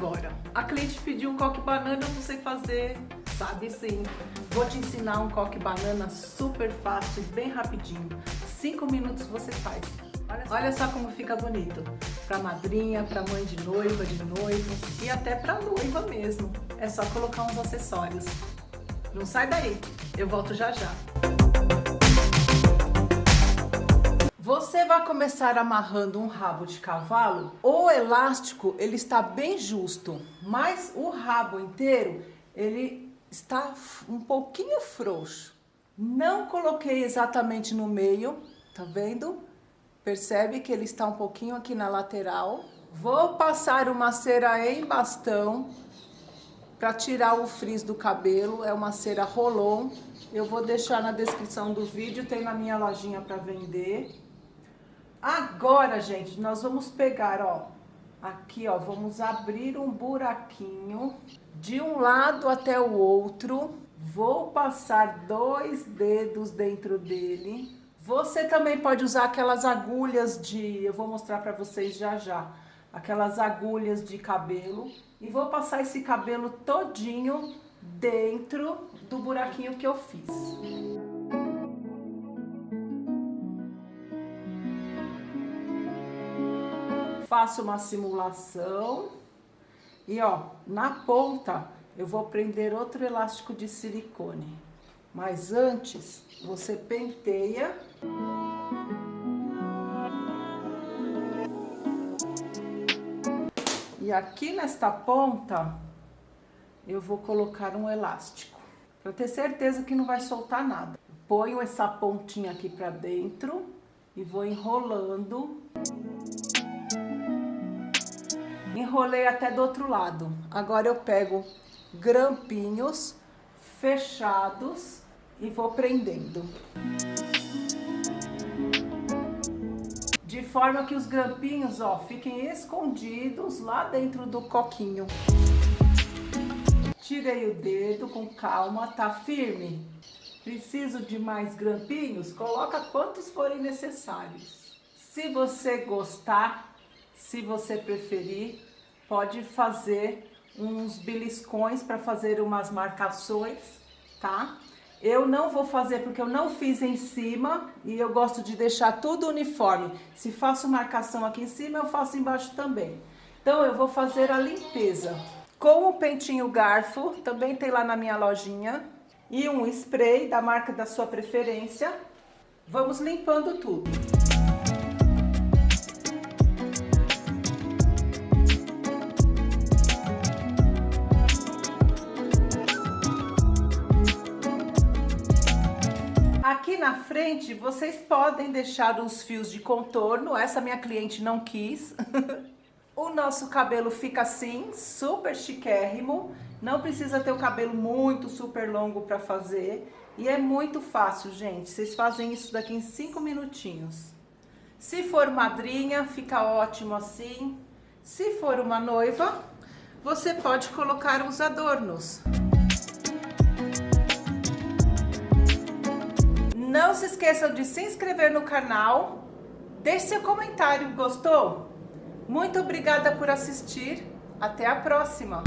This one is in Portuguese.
agora? A cliente pediu um coque banana, eu não sei fazer. Sabe sim. Vou te ensinar um coque banana super fácil, bem rapidinho. Cinco minutos você faz. Olha só, Olha só como fica bonito. Pra madrinha, pra mãe de noiva, de noivo e até pra noiva mesmo. É só colocar uns acessórios. Não sai daí, eu volto já já. Vai começar amarrando um rabo de cavalo, o elástico ele está bem justo, mas o rabo inteiro ele está um pouquinho frouxo. Não coloquei exatamente no meio, tá vendo? Percebe que ele está um pouquinho aqui na lateral. Vou passar uma cera em bastão para tirar o frizz do cabelo, é uma cera Rolon. Eu vou deixar na descrição do vídeo, tem na minha lojinha para vender. Agora, gente, nós vamos pegar, ó, aqui, ó, vamos abrir um buraquinho de um lado até o outro. Vou passar dois dedos dentro dele. Você também pode usar aquelas agulhas de, eu vou mostrar para vocês já já, aquelas agulhas de cabelo. E vou passar esse cabelo todinho dentro do buraquinho que eu fiz. Faço uma simulação e ó, na ponta eu vou prender outro elástico de silicone. Mas antes, você penteia. E aqui nesta ponta, eu vou colocar um elástico. Para ter certeza que não vai soltar nada. Ponho essa pontinha aqui para dentro e vou enrolando enrolei até do outro lado. Agora eu pego grampinhos fechados e vou prendendo. De forma que os grampinhos, ó, fiquem escondidos lá dentro do coquinho. Tirei o dedo com calma, tá firme? Preciso de mais grampinhos? Coloca quantos forem necessários. Se você gostar, se você preferir, pode fazer uns beliscões para fazer umas marcações, tá? Eu não vou fazer porque eu não fiz em cima e eu gosto de deixar tudo uniforme. Se faço marcação aqui em cima, eu faço embaixo também. Então eu vou fazer a limpeza. Com o pentinho garfo, também tem lá na minha lojinha, e um spray da marca da sua preferência. Vamos limpando tudo. Aqui na frente, vocês podem deixar os fios de contorno, essa minha cliente não quis. o nosso cabelo fica assim, super chiquérrimo, não precisa ter o cabelo muito super longo para fazer. E é muito fácil, gente, vocês fazem isso daqui em 5 minutinhos. Se for madrinha, fica ótimo assim. Se for uma noiva, você pode colocar uns adornos. Não se esqueçam de se inscrever no canal, deixe seu comentário, gostou? Muito obrigada por assistir, até a próxima!